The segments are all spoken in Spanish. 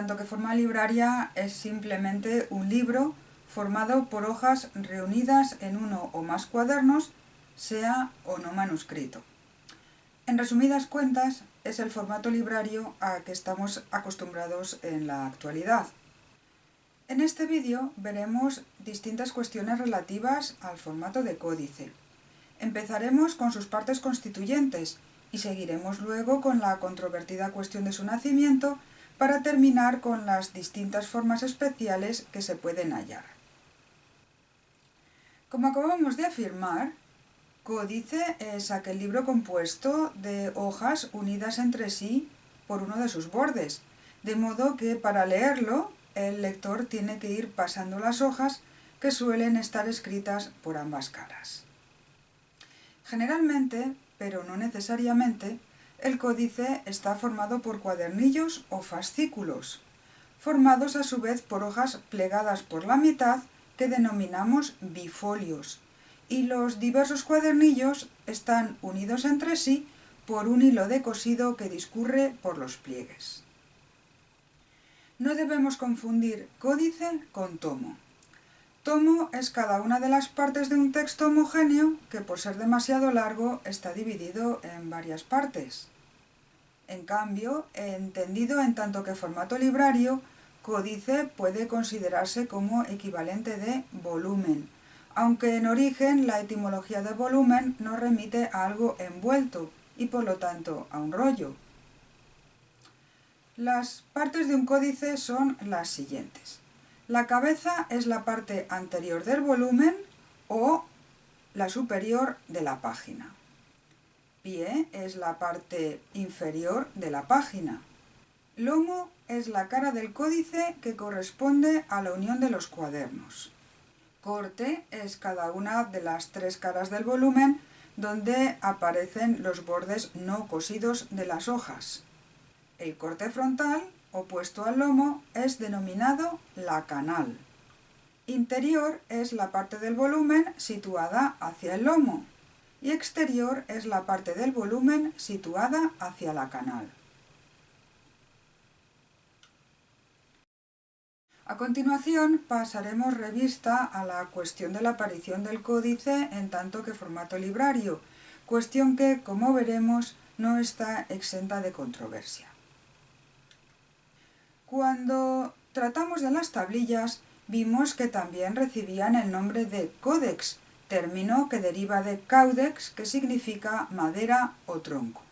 tanto que forma libraria, es simplemente un libro formado por hojas reunidas en uno o más cuadernos, sea o no manuscrito. En resumidas cuentas, es el formato librario a que estamos acostumbrados en la actualidad. En este vídeo veremos distintas cuestiones relativas al formato de códice. Empezaremos con sus partes constituyentes y seguiremos luego con la controvertida cuestión de su nacimiento para terminar con las distintas formas especiales que se pueden hallar. Como acabamos de afirmar, códice es aquel libro compuesto de hojas unidas entre sí por uno de sus bordes, de modo que para leerlo el lector tiene que ir pasando las hojas que suelen estar escritas por ambas caras. Generalmente, pero no necesariamente, el códice está formado por cuadernillos o fascículos, formados a su vez por hojas plegadas por la mitad que denominamos bifolios, y los diversos cuadernillos están unidos entre sí por un hilo de cosido que discurre por los pliegues. No debemos confundir códice con tomo. Tomo es cada una de las partes de un texto homogéneo que por ser demasiado largo está dividido en varias partes. En cambio, entendido en tanto que formato librario, códice puede considerarse como equivalente de volumen, aunque en origen la etimología de volumen nos remite a algo envuelto y por lo tanto a un rollo. Las partes de un códice son las siguientes. La cabeza es la parte anterior del volumen o la superior de la página. Pie es la parte inferior de la página. Lomo es la cara del códice que corresponde a la unión de los cuadernos. Corte es cada una de las tres caras del volumen donde aparecen los bordes no cosidos de las hojas. El corte frontal, opuesto al lomo, es denominado la canal. Interior es la parte del volumen situada hacia el lomo y exterior es la parte del volumen situada hacia la canal. A continuación pasaremos revista a la cuestión de la aparición del códice en tanto que formato librario, cuestión que, como veremos, no está exenta de controversia. Cuando tratamos de las tablillas, vimos que también recibían el nombre de códex, término que deriva de caudex, que significa madera o tronco.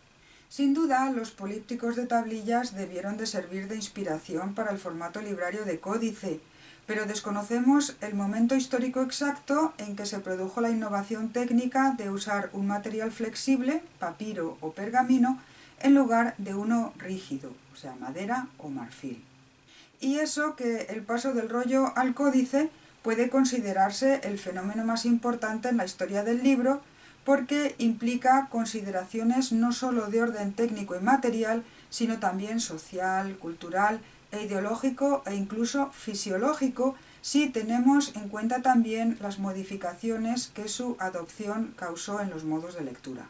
Sin duda, los polípticos de tablillas debieron de servir de inspiración para el formato librario de códice, pero desconocemos el momento histórico exacto en que se produjo la innovación técnica de usar un material flexible, papiro o pergamino, en lugar de uno rígido, o sea, madera o marfil y eso que el paso del rollo al códice puede considerarse el fenómeno más importante en la historia del libro porque implica consideraciones no sólo de orden técnico y material, sino también social, cultural e ideológico e incluso fisiológico si tenemos en cuenta también las modificaciones que su adopción causó en los modos de lectura.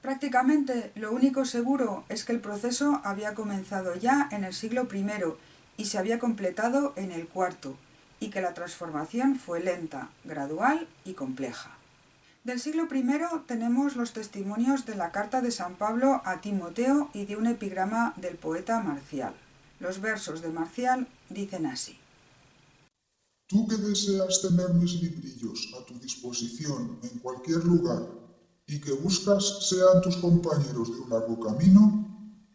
Prácticamente lo único seguro es que el proceso había comenzado ya en el siglo I y se había completado en el cuarto, y que la transformación fue lenta, gradual y compleja. Del siglo I tenemos los testimonios de la carta de San Pablo a Timoteo y de un epigrama del poeta Marcial. Los versos de Marcial dicen así. Tú que deseas tener mis librillos a tu disposición en cualquier lugar y que buscas sean tus compañeros de un largo camino,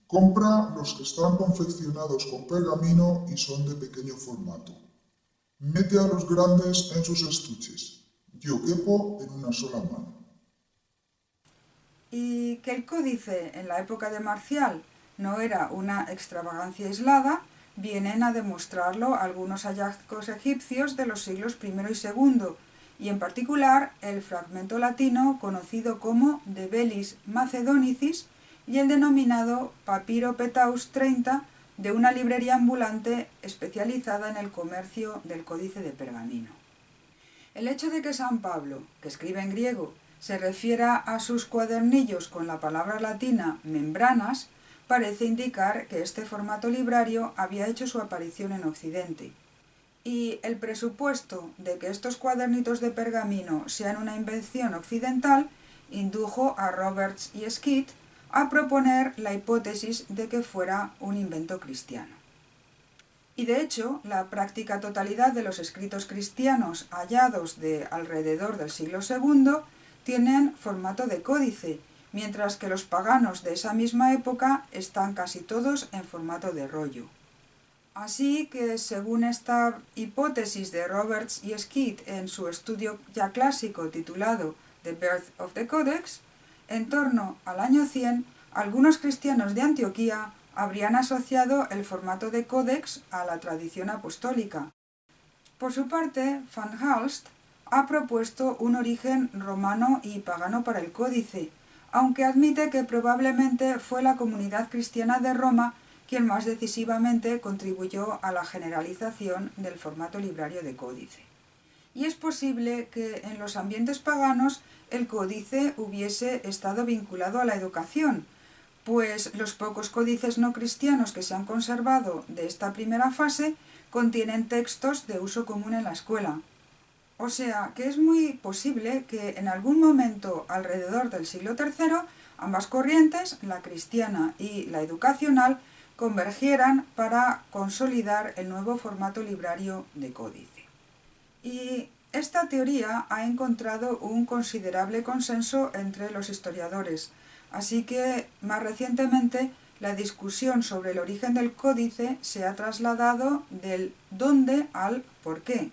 compra los que están confeccionados con pergamino y son de pequeño formato. Mete a los grandes en sus estuches. Yo quepo en una sola mano. Y que el códice en la época de Marcial no era una extravagancia aislada, vienen a demostrarlo algunos hallazgos egipcios de los siglos I y II, y en particular el fragmento latino conocido como De Bellis Macedonicis y el denominado Papiro Petaus 30 de una librería ambulante especializada en el comercio del códice de pergamino. El hecho de que San Pablo, que escribe en griego, se refiera a sus cuadernillos con la palabra latina membranas, parece indicar que este formato librario había hecho su aparición en Occidente. Y el presupuesto de que estos cuadernitos de pergamino sean una invención occidental indujo a Roberts y Skeet a proponer la hipótesis de que fuera un invento cristiano. Y de hecho, la práctica totalidad de los escritos cristianos hallados de alrededor del siglo II tienen formato de códice, mientras que los paganos de esa misma época están casi todos en formato de rollo. Así que, según esta hipótesis de Roberts y Skeet en su estudio ya clásico titulado The Birth of the Codex, en torno al año 100, algunos cristianos de Antioquía habrían asociado el formato de códex a la tradición apostólica. Por su parte, Van Halst ha propuesto un origen romano y pagano para el códice, aunque admite que probablemente fue la comunidad cristiana de Roma quien más decisivamente contribuyó a la generalización del formato librario de códice. Y es posible que en los ambientes paganos el códice hubiese estado vinculado a la educación, pues los pocos códices no cristianos que se han conservado de esta primera fase contienen textos de uso común en la escuela. O sea que es muy posible que en algún momento alrededor del siglo III ambas corrientes, la cristiana y la educacional, convergieran para consolidar el nuevo formato librario de códice. Y esta teoría ha encontrado un considerable consenso entre los historiadores, Así que, más recientemente, la discusión sobre el origen del códice se ha trasladado del dónde al por qué,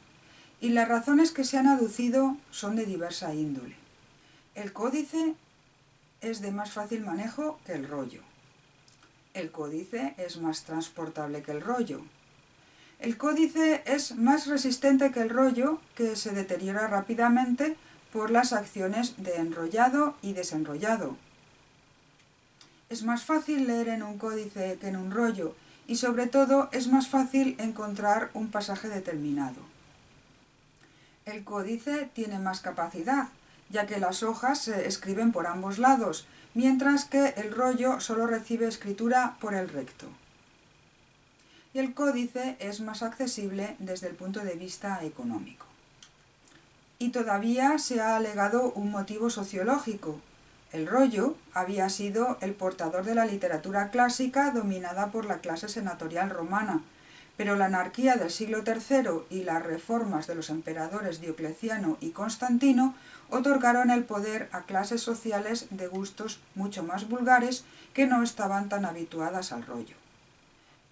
y las razones que se han aducido son de diversa índole. El códice es de más fácil manejo que el rollo. El códice es más transportable que el rollo. El códice es más resistente que el rollo, que se deteriora rápidamente por las acciones de enrollado y desenrollado, es más fácil leer en un códice que en un rollo y sobre todo es más fácil encontrar un pasaje determinado. El códice tiene más capacidad, ya que las hojas se escriben por ambos lados, mientras que el rollo solo recibe escritura por el recto. Y el códice es más accesible desde el punto de vista económico. Y todavía se ha alegado un motivo sociológico, el rollo había sido el portador de la literatura clásica dominada por la clase senatorial romana, pero la anarquía del siglo III y las reformas de los emperadores Diocleciano y Constantino otorgaron el poder a clases sociales de gustos mucho más vulgares que no estaban tan habituadas al rollo.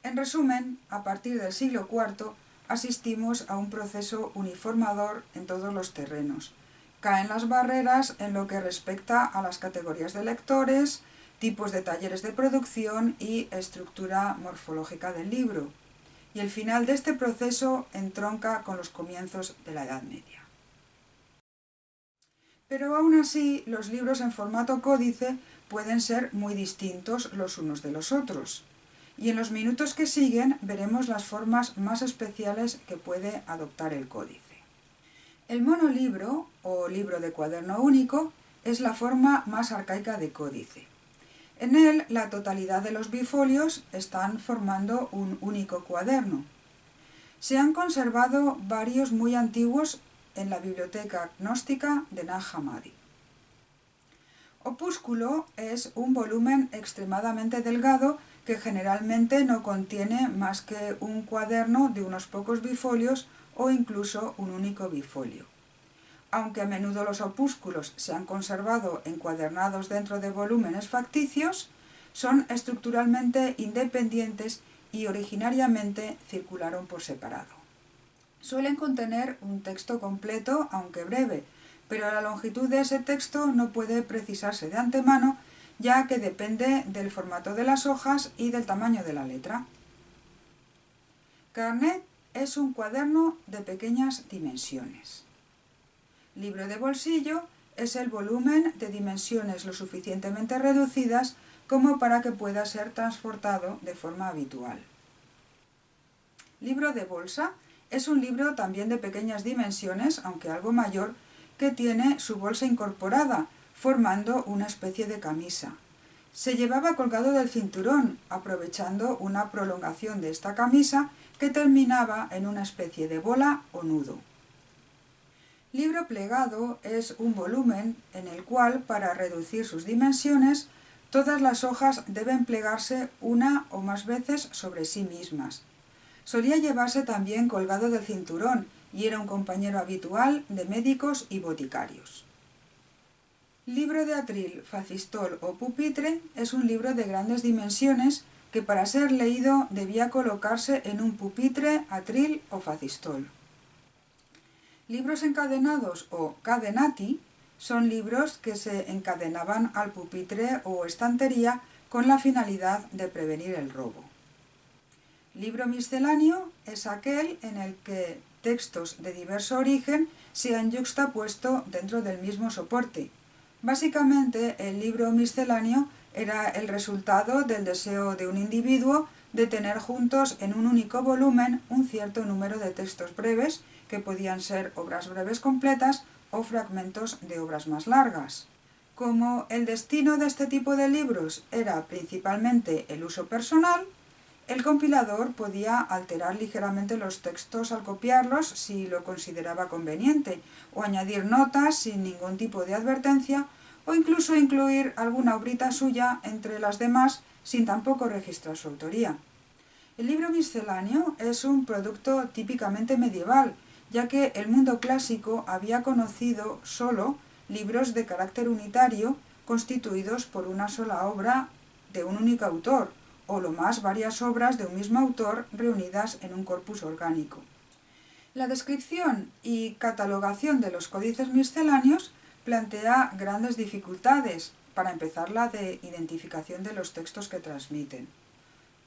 En resumen, a partir del siglo IV asistimos a un proceso uniformador en todos los terrenos, caen las barreras en lo que respecta a las categorías de lectores, tipos de talleres de producción y estructura morfológica del libro. Y el final de este proceso entronca con los comienzos de la Edad Media. Pero aún así, los libros en formato códice pueden ser muy distintos los unos de los otros. Y en los minutos que siguen veremos las formas más especiales que puede adoptar el códice. El monolibro, o libro de cuaderno único, es la forma más arcaica de códice. En él, la totalidad de los bifolios están formando un único cuaderno. Se han conservado varios muy antiguos en la biblioteca gnóstica de Nag Hammadi. Opúsculo es un volumen extremadamente delgado que generalmente no contiene más que un cuaderno de unos pocos bifolios o incluso un único bifolio. Aunque a menudo los opúsculos se han conservado encuadernados dentro de volúmenes facticios, son estructuralmente independientes y originariamente circularon por separado. Suelen contener un texto completo, aunque breve, pero la longitud de ese texto no puede precisarse de antemano, ya que depende del formato de las hojas y del tamaño de la letra. Carnet es un cuaderno de pequeñas dimensiones. Libro de bolsillo es el volumen de dimensiones lo suficientemente reducidas como para que pueda ser transportado de forma habitual. Libro de bolsa es un libro también de pequeñas dimensiones, aunque algo mayor, que tiene su bolsa incorporada, formando una especie de camisa. Se llevaba colgado del cinturón, aprovechando una prolongación de esta camisa que terminaba en una especie de bola o nudo. Libro plegado es un volumen en el cual, para reducir sus dimensiones, todas las hojas deben plegarse una o más veces sobre sí mismas. Solía llevarse también colgado del cinturón y era un compañero habitual de médicos y boticarios. Libro de atril, facistol o pupitre es un libro de grandes dimensiones que para ser leído debía colocarse en un pupitre, atril o facistol. Libros encadenados o cadenati son libros que se encadenaban al pupitre o estantería con la finalidad de prevenir el robo. Libro misceláneo es aquel en el que textos de diverso origen se han yuxtapuesto dentro del mismo soporte. Básicamente, el libro misceláneo era el resultado del deseo de un individuo de tener juntos en un único volumen un cierto número de textos breves, que podían ser obras breves completas o fragmentos de obras más largas. Como el destino de este tipo de libros era principalmente el uso personal, el compilador podía alterar ligeramente los textos al copiarlos si lo consideraba conveniente, o añadir notas sin ningún tipo de advertencia, o incluso incluir alguna obrita suya entre las demás sin tampoco registrar su autoría. El libro misceláneo es un producto típicamente medieval, ya que el mundo clásico había conocido solo libros de carácter unitario constituidos por una sola obra de un único autor, o lo más varias obras de un mismo autor reunidas en un corpus orgánico. La descripción y catalogación de los códices misceláneos plantea grandes dificultades, para empezar la de identificación de los textos que transmiten.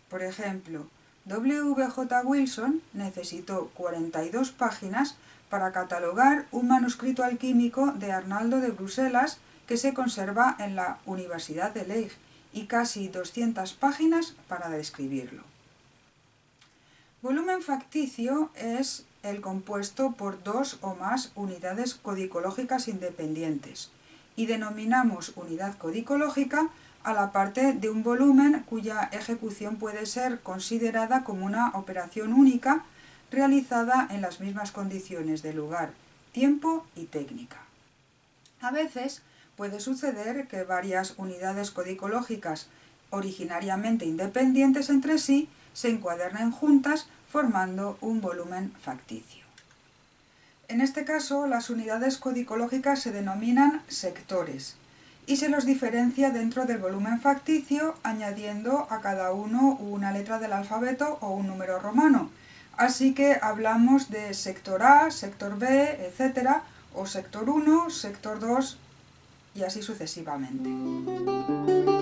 Por ejemplo, W. J. Wilson necesitó 42 páginas para catalogar un manuscrito alquímico de Arnaldo de Bruselas que se conserva en la Universidad de Leigh y casi 200 páginas para describirlo. Volumen facticio es el compuesto por dos o más unidades codicológicas independientes y denominamos unidad codicológica a la parte de un volumen cuya ejecución puede ser considerada como una operación única realizada en las mismas condiciones de lugar, tiempo y técnica. A veces puede suceder que varias unidades codicológicas originariamente independientes entre sí se encuadernen juntas formando un volumen facticio. En este caso, las unidades codicológicas se denominan sectores y se los diferencia dentro del volumen facticio añadiendo a cada uno una letra del alfabeto o un número romano. Así que hablamos de sector A, sector B, etc. o sector 1, sector 2 y así sucesivamente.